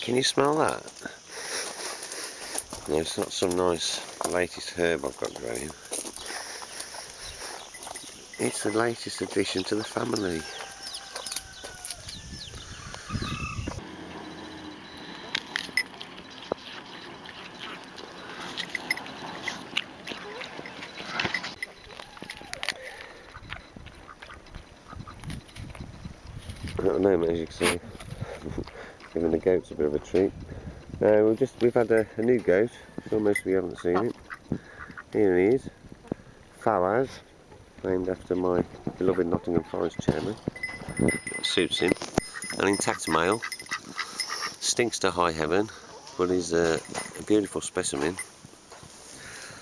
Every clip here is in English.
Can you smell that? No, it's not some nice latest herb I've got growing. It's the latest addition to the family. At the moment, as you can see, giving the goats a bit of a treat. Uh, we've just we've had a, a new goat. Sure, most of you haven't seen it. Here he is, Fawaz, named after my beloved Nottingham Forest chairman. suits him. An intact male, stinks to high heaven, but he's a, a beautiful specimen.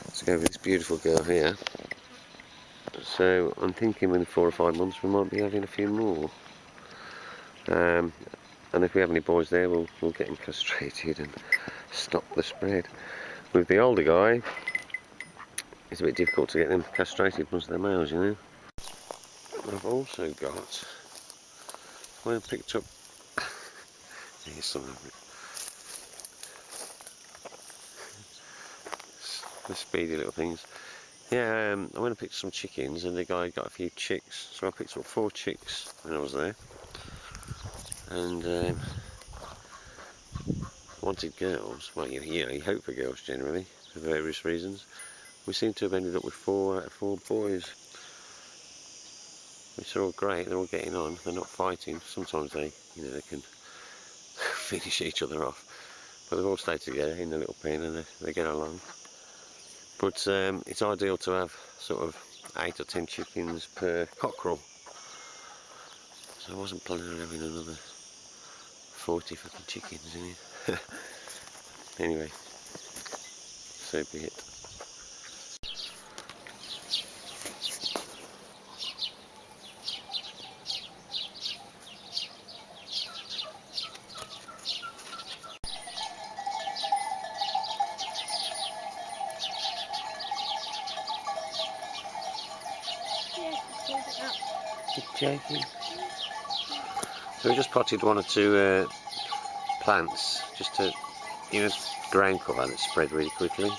Let's go with this beautiful girl here. So I'm thinking within four or five months we might be having a few more. Um, and if we have any boys there we'll, we'll get them castrated and stop the spread. With the older guy it's a bit difficult to get them castrated once they're males you know. I've also got I picked up here's some of it. the speedy little things. Yeah, um, I went and picked some chickens and the guy got a few chicks. So I picked up four chicks when I was there and um, wanted girls. Well, you, you know, you hope for girls generally for various reasons. We seem to have ended up with four out of four boys, which are all great. They're all getting on. They're not fighting. Sometimes they, you know, they can finish each other off. But they've all stayed together in the little pen and they, they get along. But um, it's ideal to have sort of eight or ten chickens per cockerel. So I wasn't planning on having another 40 fucking chickens in here. anyway, so be it. joking. So we just potted one or two uh, plants just to, you know, ground cover and it spread really quickly.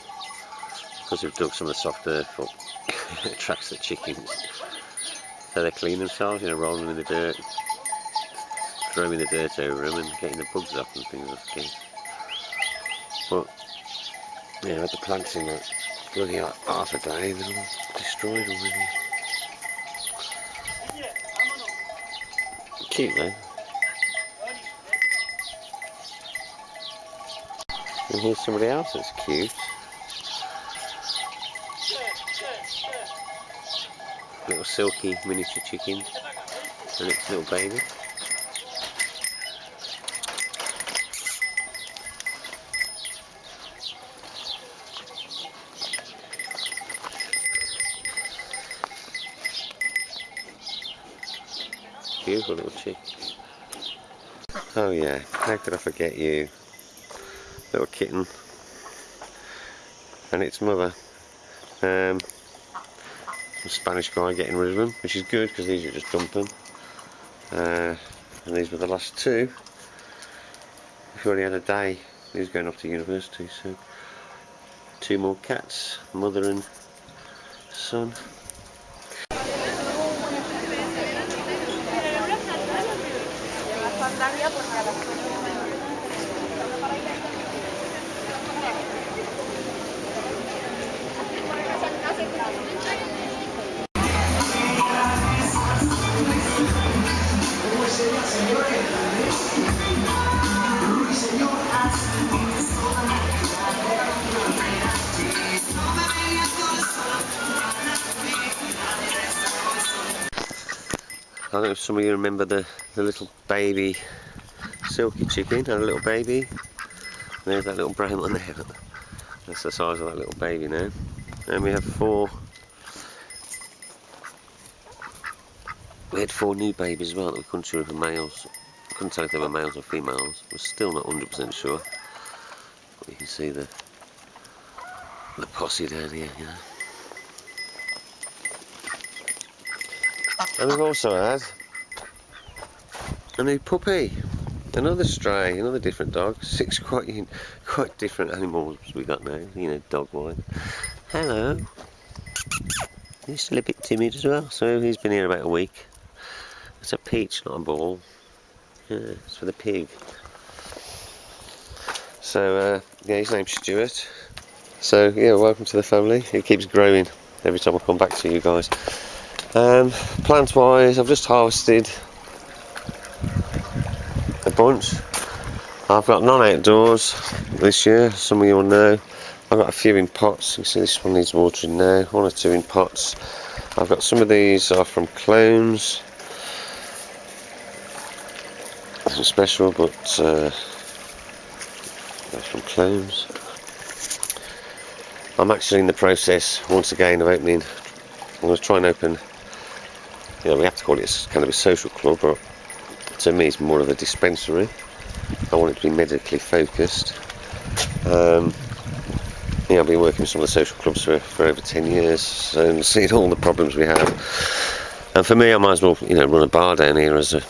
Because we've dug some of the soft earth up, attracts the chickens. So they clean themselves, you know, rolling them in the dirt, throwing the dirt over them and getting the bugs off and things like that. But, yeah, had the plants in that bloody half a day, they're all destroyed already. Cute though. And here's somebody else that's cute. Little silky miniature chicken and its little baby. Beautiful little chick. Oh yeah, how could I forget you? Kitten and its mother. Um, Spanish guy getting rid of them which is good because these are just dumping. Uh, and these were the last two. We've already had a day he's going off to university so two more cats mother and son I don't know if some of you remember the, the little baby silky chicken had a little baby. There's that little brown one there. That's the size of that little baby now. And we have four. We had four new babies as well that we couldn't sure if were males. couldn't tell if they were males or females. We're still not 100% sure. But you can see the the posse down here, you know. And we've also had a new puppy. Another stray, another different dog. Six quite quite different animals we got now, you know, dog wise. Hello. He's still a bit timid as well, so he's been here about a week. It's a peach, not a ball. Yeah, it's for the pig. So, uh, yeah, his name's Stuart. So, yeah, welcome to the family. It keeps growing every time I come back to you guys. Um, plant wise, I've just harvested bunch. I've got none outdoors this year, some of you will know. I've got a few in pots. You see this one needs watering now. One or two in pots. I've got some of these are from clones. Nothing special, but uh, they're from clones. I'm actually in the process once again of opening. I'm going to try and open. You know, we have to call it kind of a social club, but to me it's more of a dispensary. I want it to be medically focused. Um, yeah, I've been working with some of the social clubs for, for over 10 years and seen all the problems we have. And for me, I might as well, you know, run a bar down here as a.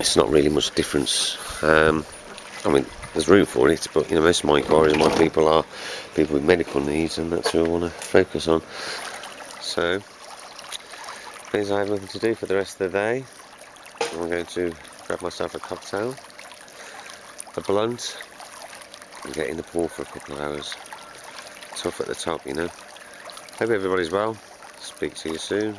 It's not really much difference. Um, I mean, there's room for it, but you know, most of my inquiries and my people are people with medical needs, and that's who I want to focus on. So, because I have nothing to do for the rest of the day, I'm going to grab myself a cocktail, a blunt, and get in the pool for a couple of hours tough at the top, you know. Hope everybody's well. Speak to you soon.